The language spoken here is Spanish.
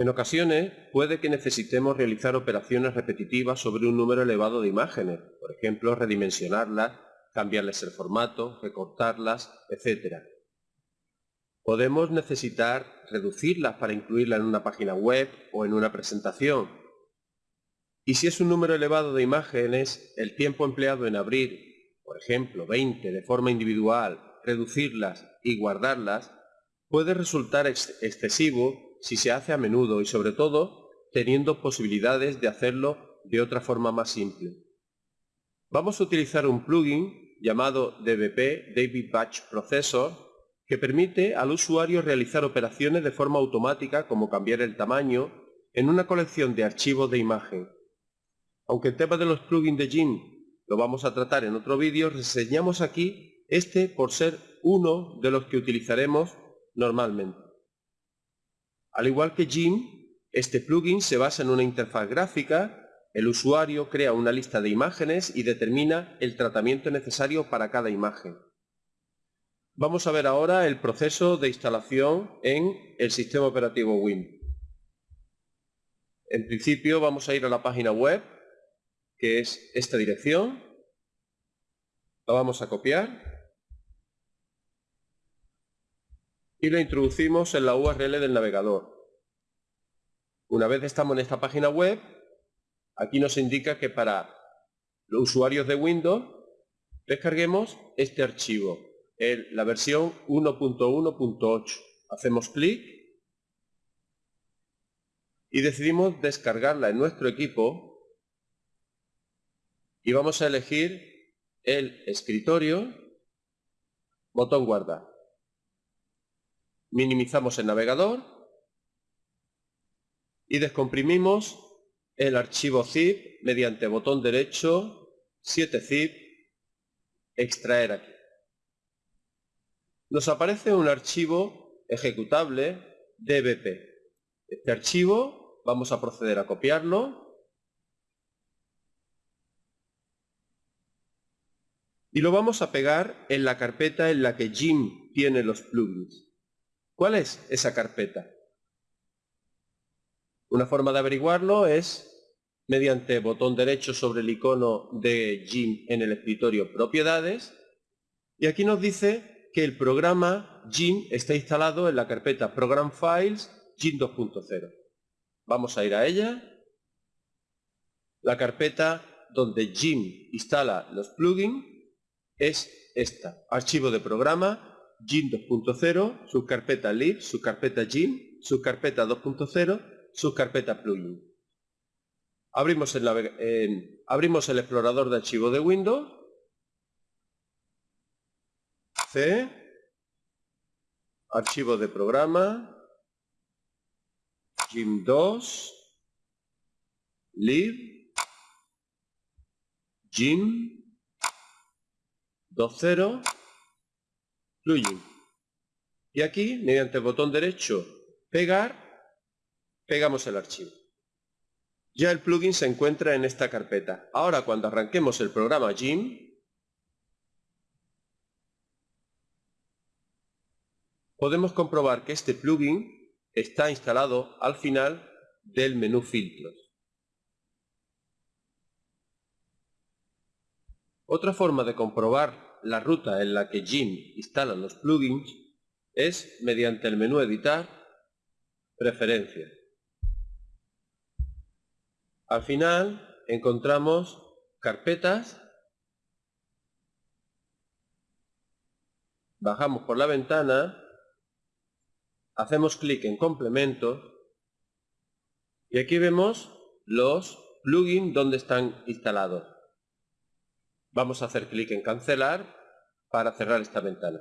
En ocasiones puede que necesitemos realizar operaciones repetitivas sobre un número elevado de imágenes, por ejemplo redimensionarlas, cambiarles el formato, recortarlas, etc. Podemos necesitar reducirlas para incluirlas en una página web o en una presentación. Y si es un número elevado de imágenes, el tiempo empleado en abrir, por ejemplo 20 de forma individual, reducirlas y guardarlas, puede resultar excesivo si se hace a menudo y sobre todo teniendo posibilidades de hacerlo de otra forma más simple. Vamos a utilizar un plugin llamado DBP, David Batch Processor, que permite al usuario realizar operaciones de forma automática como cambiar el tamaño en una colección de archivos de imagen. Aunque el tema de los plugins de GIMP lo vamos a tratar en otro vídeo, reseñamos aquí este por ser uno de los que utilizaremos normalmente. Al igual que GIMP, este plugin se basa en una interfaz gráfica el usuario crea una lista de imágenes y determina el tratamiento necesario para cada imagen. Vamos a ver ahora el proceso de instalación en el sistema operativo Windows. En principio vamos a ir a la página web, que es esta dirección. La vamos a copiar. Y la introducimos en la URL del navegador. Una vez estamos en esta página web, Aquí nos indica que para los usuarios de Windows descarguemos este archivo, la versión 1.1.8. Hacemos clic y decidimos descargarla en nuestro equipo y vamos a elegir el escritorio, botón guardar. Minimizamos el navegador y descomprimimos el archivo zip mediante botón derecho, 7zip, extraer aquí. Nos aparece un archivo ejecutable dbp. Este archivo vamos a proceder a copiarlo y lo vamos a pegar en la carpeta en la que Jim tiene los plugins. ¿Cuál es esa carpeta? Una forma de averiguarlo es mediante botón derecho sobre el icono de GIMP en el escritorio Propiedades y aquí nos dice que el programa GIMP está instalado en la carpeta Program Files GIMP 2.0. Vamos a ir a ella. La carpeta donde GIMP instala los plugins es esta, archivo de programa GIMP 2.0, subcarpeta lib, subcarpeta GIMP, subcarpeta 2.0, subcarpeta plugin. Abrimos el, abrimos el explorador de archivo de Windows. C. Archivo de programa. GIMP 2. Lib. GIMP. 2.0. Plugin. Y aquí, mediante el botón derecho, pegar, pegamos el archivo. Ya el plugin se encuentra en esta carpeta. Ahora cuando arranquemos el programa GIMP, podemos comprobar que este plugin está instalado al final del menú filtros. Otra forma de comprobar la ruta en la que GIMP instala los plugins es mediante el menú editar, preferencias. Al final encontramos carpetas, bajamos por la ventana, hacemos clic en complementos y aquí vemos los plugins donde están instalados. Vamos a hacer clic en cancelar para cerrar esta ventana.